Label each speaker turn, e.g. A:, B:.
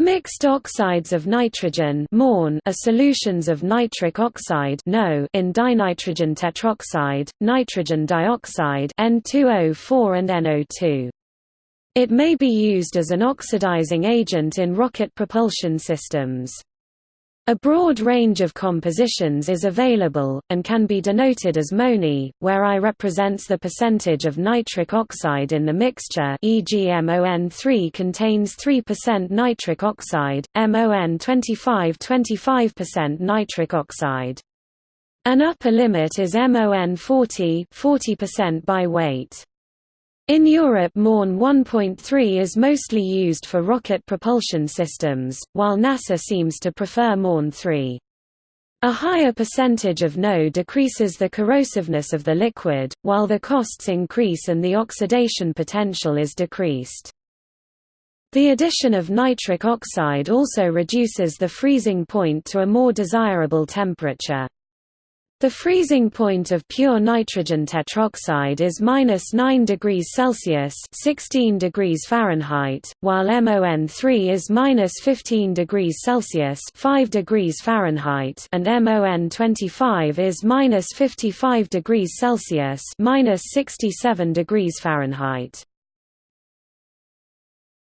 A: Mixed oxides of nitrogen are solutions of nitric oxide in dinitrogen tetroxide, nitrogen dioxide N2O4 and NO2. It may be used as an oxidizing agent in rocket propulsion systems. A broad range of compositions is available, and can be denoted as MONI, where I represents the percentage of nitric oxide in the mixture e.g. MON3 contains 3% nitric oxide, MON25 25% nitric oxide. An upper limit is MON40 40% by weight. In Europe MON 1.3 is mostly used for rocket propulsion systems, while NASA seems to prefer MON 3. A higher percentage of NO decreases the corrosiveness of the liquid, while the costs increase and the oxidation potential is decreased. The addition of nitric oxide also reduces the freezing point to a more desirable temperature. The freezing point of pure nitrogen tetroxide is minus 9 degrees Celsius (16 degrees Fahrenheit), while MON3 is minus 15 degrees Celsius (5 degrees Fahrenheit), and MON25 is minus 55 degrees Celsius 67 degrees Fahrenheit).